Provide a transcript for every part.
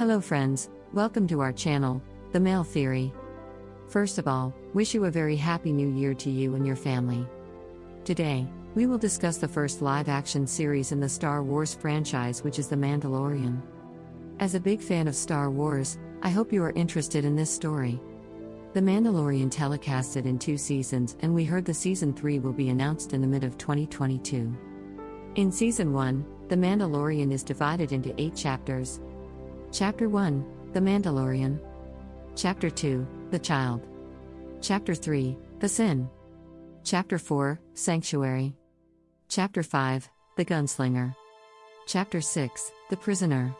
Hello, friends, welcome to our channel, The Male Theory. First of all, wish you a very happy new year to you and your family. Today, we will discuss the first live action series in the Star Wars franchise, which is The Mandalorian. As a big fan of Star Wars, I hope you are interested in this story. The Mandalorian telecasted in two seasons, and we heard the season 3 will be announced in the mid of 2022. In season 1, The Mandalorian is divided into eight chapters. Chapter 1 The Mandalorian. Chapter 2 The Child. Chapter 3 The Sin. Chapter 4 Sanctuary. Chapter 5 The Gunslinger. Chapter 6 The Prisoner.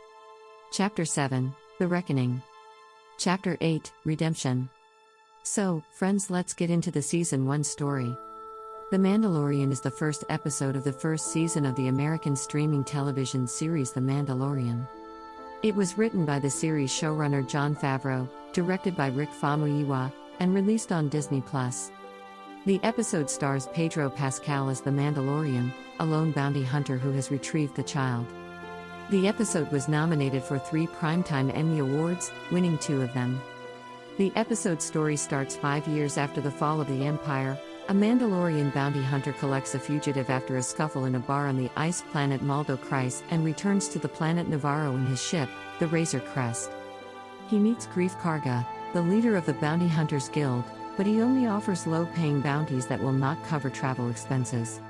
Chapter 7 The Reckoning. Chapter 8 Redemption. So, friends, let's get into the season 1 story. The Mandalorian is the first episode of the first season of the American streaming television series The Mandalorian. It was written by the series showrunner Jon Favreau, directed by Rick Famuyiwa, and released on Disney Plus. The episode stars Pedro Pascal as the Mandalorian, a lone bounty hunter who has retrieved the child. The episode was nominated for three Primetime Emmy Awards, winning two of them. The episode story starts five years after the fall of the Empire. A Mandalorian bounty hunter collects a fugitive after a scuffle in a bar on the ice planet Maldo Kreis and returns to the planet Navarro in his ship, the Razor Crest. He meets Greef Karga, the leader of the Bounty Hunters Guild, but he only offers low paying bounties that will not cover travel expenses.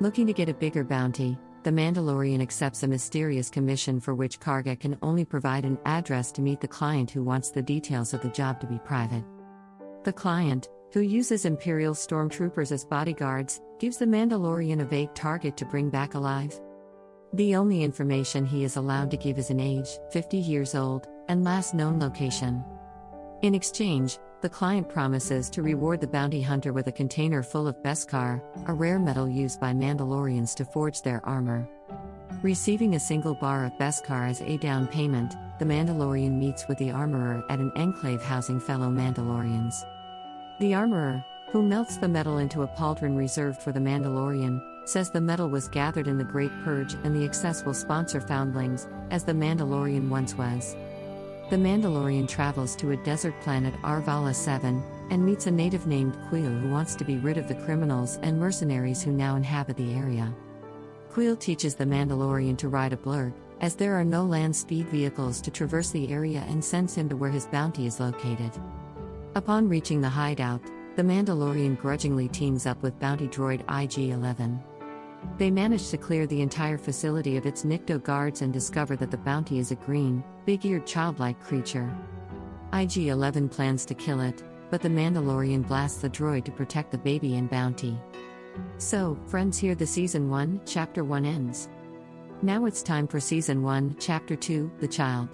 Looking to get a bigger bounty, the Mandalorian accepts a mysterious commission for which Karga can only provide an address to meet the client who wants the details of the job to be private. The client, who uses Imperial stormtroopers as bodyguards, gives the Mandalorian a vague target to bring back alive. The only information he is allowed to give is an age, 50 years old, and last known location. In exchange, the client promises to reward the bounty hunter with a container full of Beskar, a rare metal used by Mandalorians to forge their armor. Receiving a single bar of Beskar as a down payment, the Mandalorian meets with the armorer at an enclave housing fellow Mandalorians. The armorer, who melts the metal into a pauldron reserved for the Mandalorian, says the metal was gathered in the Great Purge and the excess will sponsor foundlings, as the Mandalorian once was. The Mandalorian travels to a desert planet Arvala 7 and meets a native named Kuiil who wants to be rid of the criminals and mercenaries who now inhabit the area. Kuiil teaches the Mandalorian to ride a blurrg, as there are no land speed vehicles to traverse the area and sends him to where his bounty is located. Upon reaching the hideout, the Mandalorian grudgingly teams up with bounty droid IG 11. They manage to clear the entire facility of its Nikto guards and discover that the bounty is a green, big eared childlike creature. IG 11 plans to kill it, but the Mandalorian blasts the droid to protect the baby and bounty. So, friends, here the season 1, chapter 1 ends. Now it's time for season 1, chapter 2, The Child.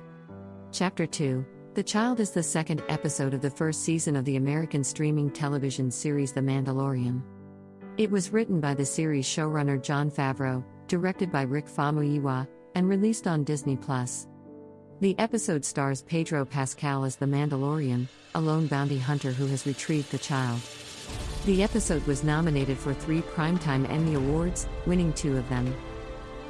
Chapter 2 The Child is the second episode of the first season of the American streaming television series The Mandalorian. It was written by the series showrunner Jon Favreau, directed by Rick Famuyiwa, and released on Disney Plus. The episode stars Pedro Pascal as the Mandalorian, a lone bounty hunter who has retrieved the child. The episode was nominated for three Primetime Emmy Awards, winning two of them.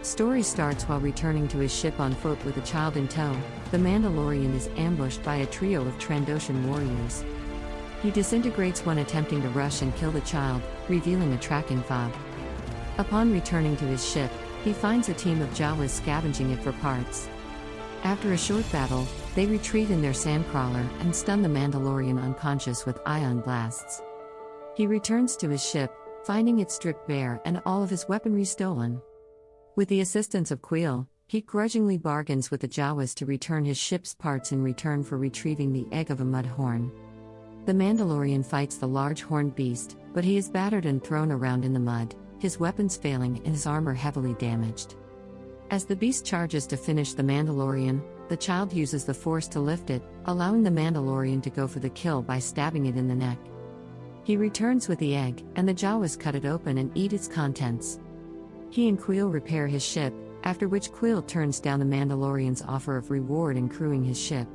Story starts while returning to his ship on foot with a child in tow. The Mandalorian is ambushed by a trio of Trandoshan warriors. He disintegrates one attempting to rush and kill the child, revealing a tracking fob. Upon returning to his ship, he finds a team of Jawas scavenging it for parts. After a short battle, they retreat in their sandcrawler and stun the Mandalorian unconscious with ion blasts. He returns to his ship, finding it stripped bare and all of his weaponry stolen. With the assistance of Kuiil, he grudgingly bargains with the Jawas to return his ship's parts in return for retrieving the egg of a mudhorn. The Mandalorian fights the large horned beast, but he is battered and thrown around in the mud, his weapons failing and his armor heavily damaged. As the beast charges to finish the Mandalorian, the child uses the force to lift it, allowing the Mandalorian to go for the kill by stabbing it in the neck. He returns with the egg, and the Jawas cut it open and eat its contents. He and Kuiil repair his ship, after which Kuiil turns down the Mandalorian's offer of reward in crewing his ship.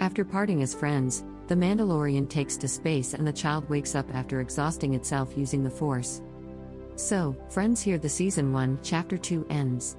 After parting as friends, the Mandalorian takes to space and the child wakes up after exhausting itself using the Force. So, friends, here the season 1, chapter 2 ends.